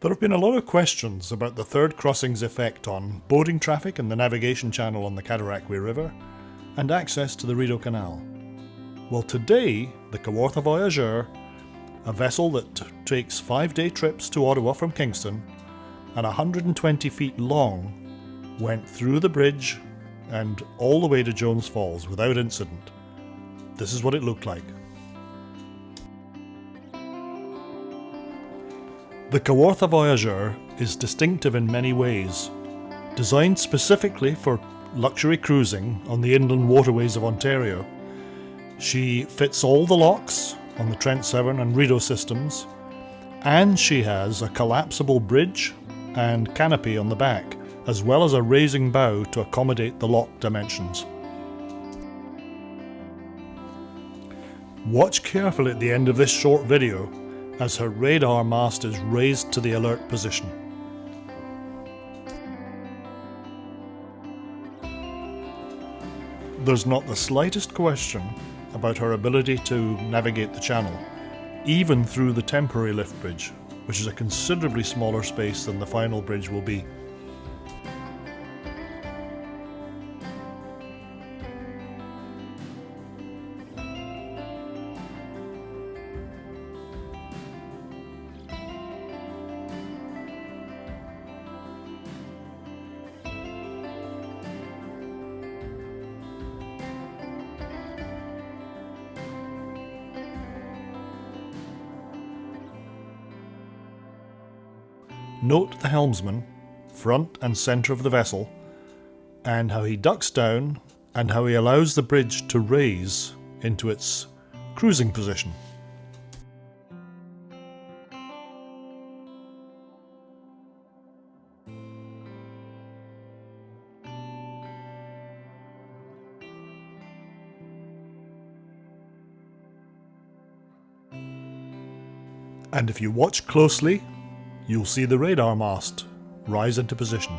There have been a lot of questions about the third crossing's effect on boating traffic in the navigation channel on the Cataraqui River and access to the Rideau Canal. Well today, the Kawartha Voyageur, a vessel that takes five day trips to Ottawa from Kingston and 120 feet long, went through the bridge and all the way to Jones Falls without incident. This is what it looked like. The Kawartha Voyageur is distinctive in many ways. Designed specifically for luxury cruising on the inland waterways of Ontario, she fits all the locks on the Trent Severn and Rideau systems, and she has a collapsible bridge and canopy on the back, as well as a raising bow to accommodate the lock dimensions. Watch carefully at the end of this short video as her radar mast is raised to the alert position. There's not the slightest question about her ability to navigate the channel, even through the temporary lift bridge, which is a considerably smaller space than the final bridge will be. Note the helmsman, front and centre of the vessel, and how he ducks down and how he allows the bridge to raise into its cruising position. And if you watch closely, you'll see the radar mast rise into position.